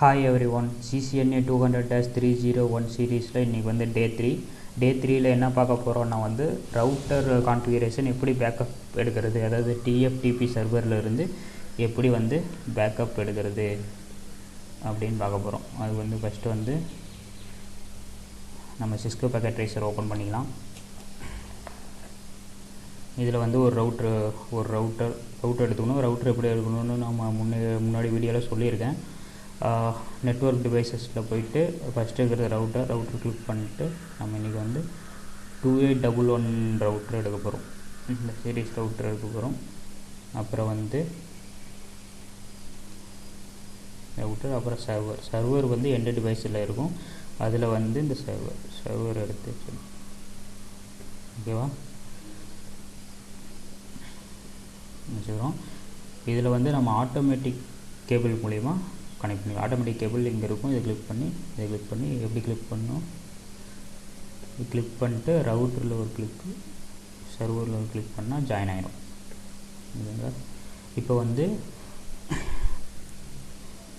Hi everyone CCNA two hundred dash three zero one சீரீஸில் இன்றைக்கி வந்து டே த்ரீ டே த்ரீயில் என்ன பார்க்க போகிறோம்னா வந்து ரவுட்டர் கான்ஃபிகரேஷன் எப்படி பேக்கப் எடுக்கிறது? அதாவது டிஎஃப்டிபி சர்வரில் இருந்து எப்படி வந்து பேக்கப் எடுக்கிறது? அப்படின்னு பார்க்க போகிறோம் அது வந்து ஃபஸ்ட்டு வந்து நம்ம சிஸ்கோ பேக்கெட் ட்ரேசர் ஓப்பன் பண்ணிக்கலாம். இதில் வந்து ஒரு ரவுட்ரு ஒரு ரவுட்டர் ரவுட்டர் எடுத்துக்கணும். ரவுட்டர் எப்படி எடுக்கணும்னு நம்ம முன்னே முன்னாடி வீடியோவில் சொல்லியிருக்கேன். நெட்ஒர்க் டிவைசஸில் போயிட்டு ஃபஸ்ட்டு இருக்கிற ரவுட்டர் ரவுட்டர் கிளிக் பண்ணிட்டு நம்ம இன்றைக்கி வந்து two eight double one router எடுக்க போகிறோம் இந்த சீரீஸ் ரவுட்டர் எடுக்க போகிறோம் அப்புறம் வந்து ரவுட்டர் அப்புறம் சர்வர் சர்வர் வந்து எந்த டிவைஸில் இருக்கும்? அதில் வந்து இந்த சர்வர் சர்வர் எடுத்து ஓகேவா வச்சுக்கிறோம் இதில் வந்து நம்ம ஆட்டோமேட்டிக் கேபிள் மூலிமா கனெக்ட் பண்ணி ஆட்டோமேட்டிக் கேபிள் இங்கே இருக்கும். இதை கிளிக் பண்ணி இதை கிளிக் பண்ணி எப்படி கிளிக் பண்ணணும்? கிளிக் பண்ணிட்டு ரவுட்டரில் ஒரு கிளிக்கு சர்வரில் ஒரு கிளிக் பண்ணால் ஜாயின் ஆகிடும் இல்லைங்களா இப்போ வந்து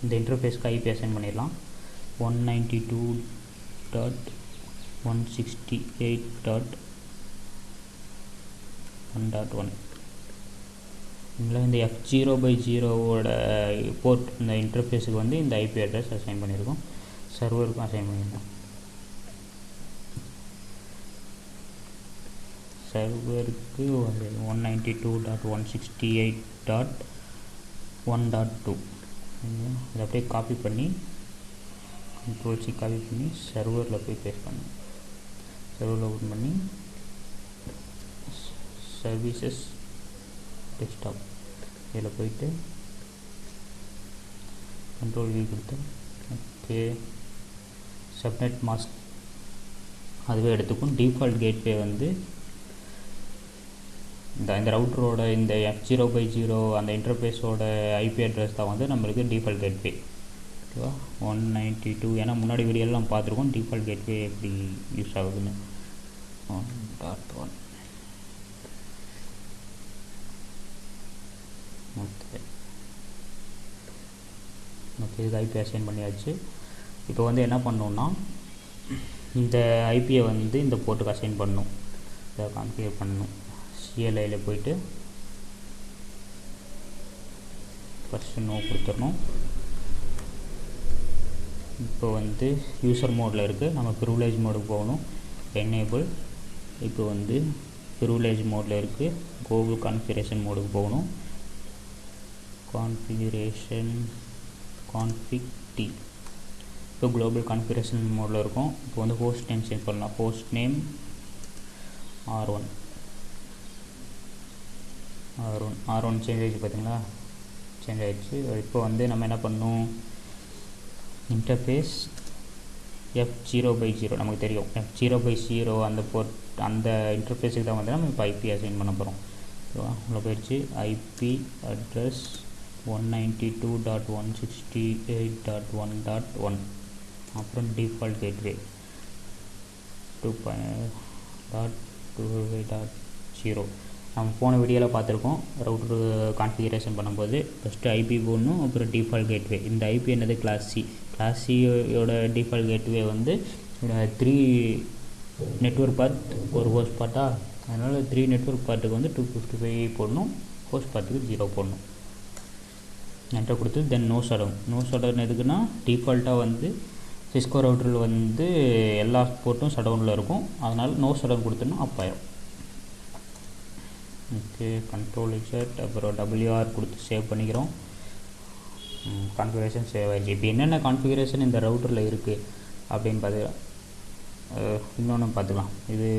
இந்த இன்டர்ஃபேஸ்க்கு ஐபி அசைன் பண்ணிடலாம். One ninety two dot one sixty eight dot one dot one இதில் இந்த எஃப் ஜீரோ பை ஜீரோவோட போர்ட் இந்த இன்டர்ஃபேஸுக்கு வந்து இந்த ஐபி அட்ரஸ் அசைன் பண்ணியிருக்கோம். சர்வருக்கும் அசைன் பண்ணியிருக்கோம். சர்வருக்கு வந்து one ninety two dot one sixty eight dot one dot two இதை அப்படியே காப்பி பண்ணி கண்ட்ரோல் சி காப்பி பண்ணி சர்வரில் போய் பேஸ்ட் பண்ணணும். சர்வரில் ஓப்பன் பண்ணி சர்வீசஸ் டெஸ்க்டாப் இதில் போயிட்டு கண்ட்ரோல் வி கொடுத்து ஓகே சப்நெட் மாஸ்க் அதுவே எடுத்துக்கும். டிஃபால்ட் கேட்வே வந்து இந்த இந்த ரவுட்டரோட இந்த எஃப் ஜீரோ பை ஜீரோ அந்த இன்டர்ஃபேஸோட ஐபி அட்ரஸ் தான் வந்து நம்மளுக்கு டிஃபால்ட் கேட்வே ஓகேவா ஒன் நைன்ட்டி டூ ஏன்னா முன்னாடி வீடியோலாம் பார்த்துருக்கோம். டிஃபால்ட் கேட்வே எப்படி யூஸ் ஆகுதுன்னு. One dot one okay. Okay இது ஐபி அசைன் பண்ணியாச்சு. இப்போ வந்து என்ன பண்ணோன்னா இந்த ஐபியை வந்து இந்த போர்ட்டுக்கு அசைன் பண்ணணும். இதை கான்ஃபிகர் பண்ணணும். சிஎல்ஐயில் போயிட்டு ஃபஸ்ட்டு நோ கொடுத்துடணும். இப்போ வந்து யூசர் மோடில் இருக்குது நம்ம ப்ரிவிலேஜ் மோடுக்கு போகணும். என்னேபிள் இப்போ வந்து ப்ரிவிலேஜ் மோடில் இருக்குது கோகுல் கான்ஃபிகரேஷன் மோடுக்கு போகணும். கான்ஃபிகரேஷன் கான்ஃபிக் டி இப்போ குளோபல் கான்ஃபிகரேஷன் மோடில் இருக்கும். இப்போ வந்து ஹோஸ்ட் நேம் சேஞ்ச் பண்ணலாம். Host name R one R one R one change ஆகிடுச்சு பார்த்தீங்களா? சேஞ்ச் ஆகிடுச்சு இப்போ வந்து நம்ம என்ன பண்ணணும்? Interface F zero by zero நமக்கு தெரியும். எஃப் ஜீரோ பை ஜீரோ அந்த போர்ட் அந்த இன்டர்ஃபேஸுக்கு தான் வந்து நம்ம இப்போ ஐபி அசைன் பண்ண போகிறோம் ஓகேவா? உள்ள போயிடுச்சு. IP address one ninety two dot one sixty eight dot one dot one அப்புறம் default gateway two dot two dot zero நம்ம போன வீடியோவில் பார்த்துருக்கோம் ரவுட்ரு கான்ஃபிகரேஷன் பண்ணும்போது ஃபஸ்ட்டு ஐபி போடணும் அப்புறம் டிஃபால்ட் கேட்வே இந்த ஐபி என்னது? கிளாஸ் சி கிளாஸ் சியோட டிஃபால்ட் கேட்வே வந்து த்ரீ நெட்ஒர்க் பார்ட் ஒரு ஹோஸ்ட் பார்ட்டா அதனால் த்ரீ நெட்ஒர்க் பார்ட்டுக்கு வந்து டூ ஃபிஃப்டி ஃபைவ் போடணும் ஹோஸ்ட் பார்ட்டுக்கு ஜீரோ போடணும். என்கிட்ட கொடுத்து then no shutdown no shutdown எதுக்குன்னா டிஃபால்ட்டாக வந்து சிஸ்கோ ரவுட்டரில் வந்து எல்லா போர்ட்டும் சடவுனில் இருக்கும். அதனால் நோ சடவுன் கொடுத்தோன்னா அப் ஆயிரும். ஓகே கண்ட்ரோல் எக்ஸட் அப்புறம் டபிள்யூஆர் கொடுத்து சேவ் பண்ணிக்கிறோம். கான்ஃபிகரேஷன் சேவ் ஆகிடுச்சு இப்போ என்னென்ன கான்ஃபிகரேஷன் இந்த ரவுட்டரில் இருக்குது அப்படின்னு பார்த்துக்கலாம் இன்னொன்று பார்த்துக்கலாம் இது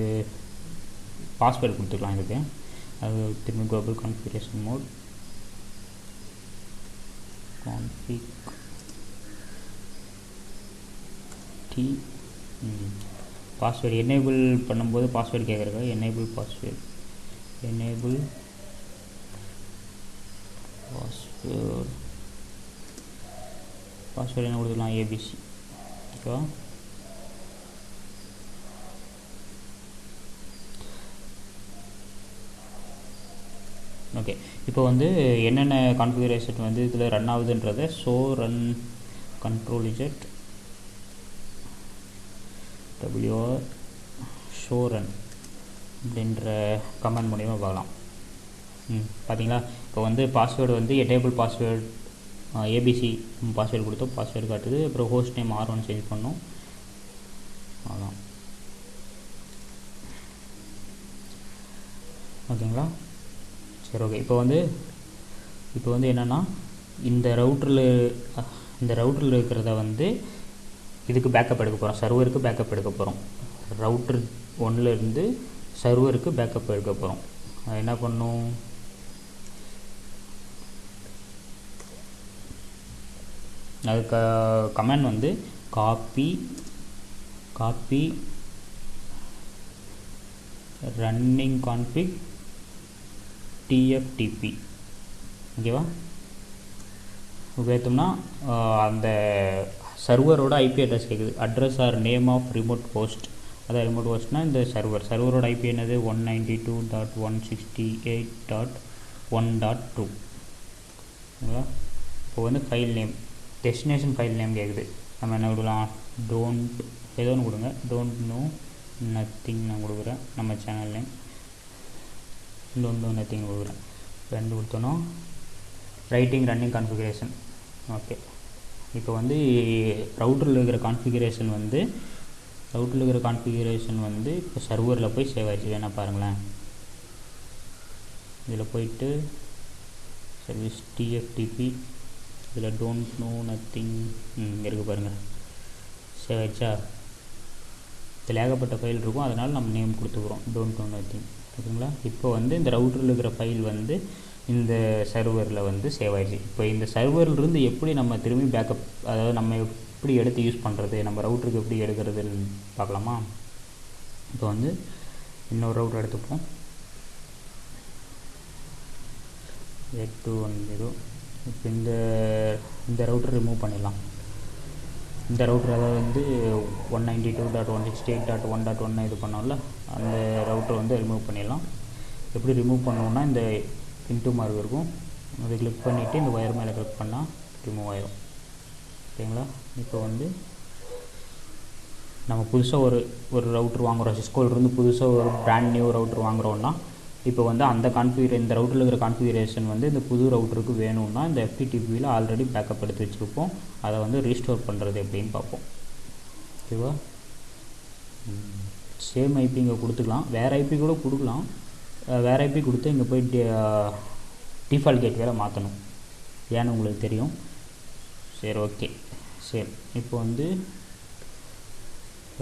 பாஸ்வேர்டு கொடுத்துக்கலாம் இதுக்கு. அது திரும்பி global configuration mode config T password enable பண்ணும்போது password கேட்குறக்கா enable password enable password password என்ன கொடுத்துக்கலாம் ஏபிசி ஓகேவா ஓகே இப்போ வந்து என்னென்ன கான்ஃபிகரேஷன் வந்து இதில் run ஆகுதுன்றதை show run control Z WR show run அப்படின்ற கமெண்ட் மூலிமா பார்க்கலாம். ம் பார்த்தீங்களா இப்போ வந்து பாஸ்வேர்டு வந்து டேபிள் பாஸ்வேர்டு ஏபிசி பாஸ்வேர்டு கொடுத்தோம் பாஸ்வேர்டு காட்டுது. அப்புறம் host name R one change பண்ணோம். அதான் ஓகேங்களா? சரி ஓகே இப்போ வந்து இப்போ வந்து என்னென்னா இந்த ரவுட்டரில் இந்த ரவுட்டரில் இருக்கிறத வந்து இதுக்கு பேக்கப் எடுக்க போகிறோம் சர்வருக்கு பேக்கப் எடுக்க போகிறோம் ரவுட்டர் ஒன்றுலேருந்து சர்வருக்கு பேக்கப் எடுக்க போகிறோம் என்ன பண்ணும்? அதுக்கு கமெண்ட் வந்து copy copy running config TFTP ஓகேவா உபயோகித்தோம்னா அந்த சர்வரோட ஐபி அட்ரஸ் கேட்குது address or name of remote host அதான் ரிமோட் ஹோஸ்ட்னால் இந்த சர்வர் சர்வரோட ஐபி என்னது? One ninety two dot one sixty eight dot one dot two ஓகேவா இப்போ வந்து file name destination file name கேட்குது நம்ம என்ன கொடுக்கலாம்? டோன்ட் ஏதோ ஒன்று கொடுங்க. டோன்ட் நோ நத்திங் நான் கொடுக்குறேன். நம்ம channel name don't know nothing கொடுக்குறேன் ரெண்டு கொடுத்தோன்னா ரைட்டிங் ரன்னிங் கான்ஃபிகரேஷன் ஓகே இப்போ வந்து ரவுட்டரில் இருக்கிற கான்ஃபிகரேஷன் வந்து ரவுட்டரில் இருக்கிற கான்ஃபிகரேஷன் வந்து இப்போ சர்வரில் போய் சேவ் ஆகிடுச்சு வேணால் பாருங்களேன். இதில் போயிட்டு சர்வீஸ் டிஎஃப்டிபி இதில் டோன்ட் நோ நத்திங் இருக்குது பாருங்கள் சேவ் ஆகிடுச்சா இதில் ஏகப்பட்ட ஃபைல் இருக்கும். அதனால் நம்ம நேம் கொடுத்துக்குறோம். டோன்ட் நோ நத்திங் ஓகேங்களா? இப்போ வந்து இந்த ரவுட்டரில் இருக்கிற ஃபைல் வந்து இந்த சர்வரில் வந்து சேவ் ஆகிடுச்சு இப்போ இந்த சர்வர்லேருந்து எப்படி நம்ம திரும்பி பேக்கப் அதாவது நம்ம எப்படி எடுத்து யூஸ் பண்ணுறது நம்ம ரவுட்டருக்கு எப்படி எடுக்கிறதுன்னு பார்க்கலாமா? இப்போ வந்து இன்னொரு ரவுட்டர் எடுத்துப்போம். எயிட் டூ ஒன் ஜீரோ இப்போ இந்த இந்த ரவுட்டர் ரிமூவ் பண்ணிடலாம். இந்த ரவுட்டர் அதாவது வந்து one ninety two dot one sixty eight dot one dot ஒன்று இது பண்ணோம்ல. அந்த ரவுட்டர் வந்து ரிமூவ் பண்ணிடலாம். எப்படி ரிமூவ் பண்ணோம்னா இந்த இன்ட்டு மார்க் இருக்கும். அதை கிளிக் பண்ணிவிட்டு இந்த ஒயர் மேலே கிளிக் பண்ணால் ரிமூவ் ஆயிடும் ஓகேங்களா இப்போ வந்து நம்ம புதுசாக ஒரு ஒரு ரவுட்ரு வாங்குகிறோம் சிஸ்கோலேருந்து புதுசாக ஒரு பிராண்ட் நியூ ரவுட்ரு வாங்குகிறோன்னா இப்போ வந்து அந்த கான்ஃபிகரே இந்த ரவுட்டரில் இருக்கிற கான்ஃபிகரேஷன் வந்து இந்த புது ரவுட்டருக்கு வேணும்னா இந்த எஃப்டிடிபியில் ஆல்ரெடி பேக்கப் எடுத்து வச்சுருப்போம். அதை வந்து ரீஸ்டோர் பண்ணுறது எப்படின்னு பார்ப்போம். ஓகேவா சேம் ஐபி இங்கே கொடுத்துக்கலாம். வேறு ஐபி கூட கொடுக்கலாம். வேறு ஐபி கொடுத்து இங்கே போய் டிஃபால்ட் கேட் வேறு மாற்றணும் ஏன்னு உங்களுக்கு தெரியும். சரி ஓகே சரி இப்போ வந்து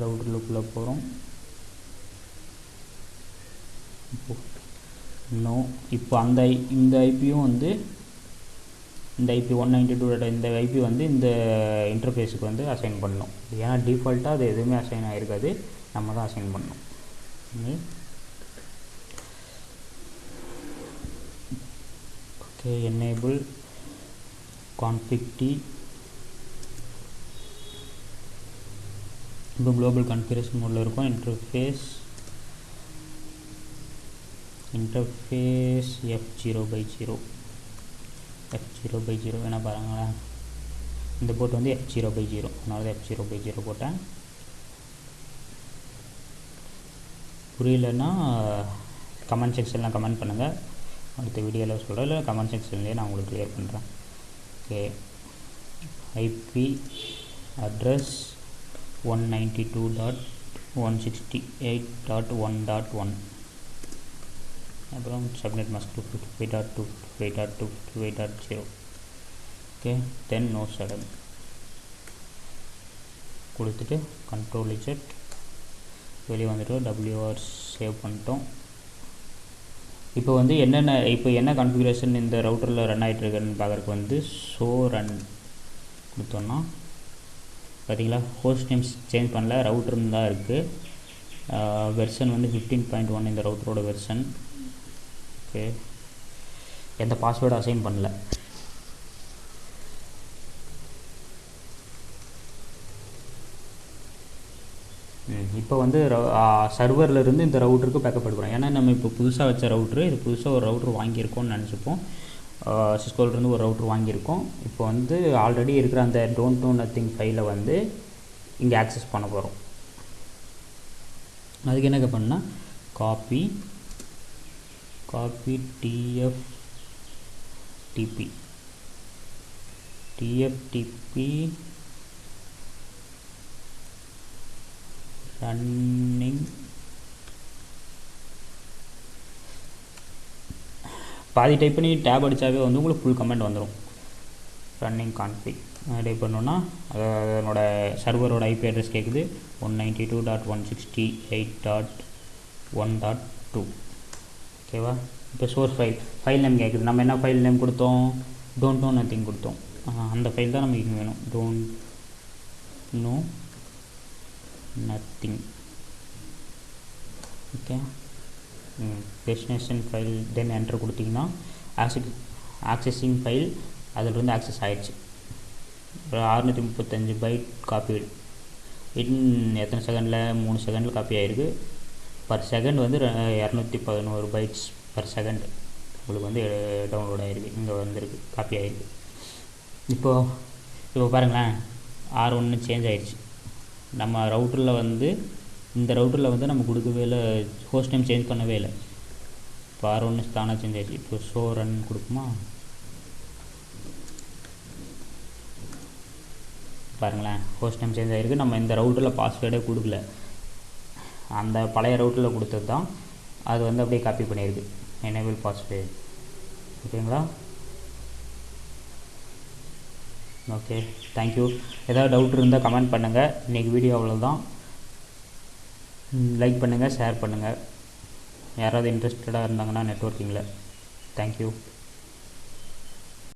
ரவுட்டருக்குள்ளே போகிறோம் இன்னும் இப்போ அந்த ஐ இந்த ஐபியும் வந்து இந்த ஐபி ஒன் நைன்டி டூ இந்த ஐபி வந்து இந்த இன்டர்ஃபேஸுக்கு வந்து அசைன் பண்ணணும். ஏன்னா டிஃபால்ட்டாக அது எதுவுமே அசைன் ஆகிருக்காது நம்ம தான் அசைன் பண்ணணும். ஓகே என்னேபிள் கான்ஃபிக்டி இப்போ குளோபல் கான்ஃபிகரேஷன் மோடில் இருக்கும். Interface interface F zero by zero F zero by zero வேணால் பாருங்களேன். இந்த போர்ட் வந்து எஃப் ஜீரோ பை ஜீரோ அதனால தான் எஃப் ஜீரோ பை ஜீரோ போட்டேன். புரியலன்னா கமெண்ட் செக்ஷனில் கமெண்ட் பண்ணுங்கள் அடுத்த வீடியோவில் சொல்கிறேன் இல்லை கமெண்ட் செக்ஷன்லேயே நான் உங்களுக்கு க்ளியர் பண்ணுறேன் okay IP address one ninety two dot one sixty eight dot one dot one அப்புறம் subnet mask two fifty five dot two fifty five dot two fifty five dot zero okay then no shutdown கொடுத்துட்டு control Z வெளியே வந்துட்டோம் WR save பண்ணிட்டோம். இப்போ வந்து என்னென்ன இப்போ என்ன கன்ஃபிகரேஷன் இந்த ரவுட்டரில் ரன் ஆகிட்டுருக்குன்னு பார்க்குறக்கு வந்து ஷோ ரன் கொடுத்தோன்னா பார்த்தீங்களா? ஹோஸ்ட் நேம்ஸ் சேஞ்ச் பண்ணல ரவுட்டர்னு தான் இருக்குது வெர்ஷன் வந்து ஃபிஃப்டீன் பாயிண்ட் ஒன் இந்த ரவுட்டரோட வெர்ஷன் ஓகே எந்த பாஸ்வேர்டு அசைன் பண்ணல. இப்போ வந்து சர்வரில் இருந்து இந்த ரவுட்டருக்கு பேக்கப் எடுக்கிறோம் ஏன்னா நம்ம இப்போ புதுசாக வச்ச ரவுட்ரு இது புதுசாக ஒரு ரவுட்ரு வாங்கியிருக்கோம்னு நினச்சிப்போம். சிஸ்கோலேருந்து ஒரு ரவுட்ரு வாங்கியிருக்கோம். இப்போ வந்து ஆல்ரெடி இருக்கிற அந்த டோன்ட் டோ நத்திங் ஃபைலை வந்து இங்கே ஆக்சஸ் பண்ண போகிறோம் அதுக்கு என்ன பண்ணால் copy copy TF TP TFTP running பாதி டைப் பண்ணி டேப் அடித்தாவே வந்து உங்களுக்கு ஃபுல் கமெண்ட் வந்துடும் ரன்னிங் கான்ஃபிக் டைப் பண்ணோன்னா அது அதனோட சர்வரோட ஐபி அட்ரஸ் கேட்குது one ninety two dot one sixty eight dot one dot two ஓகேவா இப்போ சோர்ஸ் ஃபைல் ஃபைல் நேம் கேட்குது நம்ம என்ன ஃபைல் நேம் கொடுத்தோம்? டோன்ட் நோ நத்திங் கொடுத்தோம். அந்த ஃபைல் தான் நமக்கு வேணும். Don't know nothing okay destination file then enter கொடுத்திங்கன்னா ஆக்சஸ் ஆக்சஸிங் ஃபைல் அதிலிருந்து ஆக்சஸ் ஆகிடுச்சு அறுநூற்றி முப்பத்தஞ்சு பைட் காப்பி இன் எத்தனை செகண்டில் மூணு செகண்டில் காப்பி ஆகிருக்கு பர் செகண்ட் வந்து இரநூத்தி பதினோரு பைட்ஸ் பர் செகண்ட் உங்களுக்கு வந்து டவுன்லோட் ஆகிருக்கு இங்கே வந்திருக்கு. காப்பி ஆகிருக்கு இப்போது இப்போ பாருங்களேன். ஆறு ஒன்று சேஞ்ச் ஆகிடுச்சு நம்ம ரவுட்டரில் வந்து இந்த ரவுட்டரில் வந்து நம்ம கொடுக்கவே இல்லை ஹோஸ்ட் நேம் சேஞ்ச் பண்ணவே இல்லை. இப்போ ஆர் ஒன்று தானாக சேஞ்ச் ஆகிடுச்சு இப்போ ஷோ ரன் கொடுக்குமா பாருங்களேன் ஹோஸ்ட் நேம் சேஞ்ச் ஆகிருக்கு நம்ம இந்த ரவுட்டரில் பாஸ்வேர்டே கொடுக்கல. அந்த பழைய ரவுட்டரில் கொடுத்தது தான் அது வந்து அப்படியே காப்பி பண்ணியிருக்கு எனேபிள் பாஸ்வேர்டு ஓகேங்களா? ஓகே தேங்க்யூ ஏதாவது டவுட் இருந்தால் கமெண்ட் பண்ணுங்கள் இன்றைக்கி வீடியோ அவ்வளோதான் லைக் பண்ணுங்கள் ஷேர் பண்ணுங்கள் யாராவது இன்ட்ரெஸ்டடாக இருந்தாங்கன்னா நெட்ஒர்க்கிங்கில் தேங்க்யூ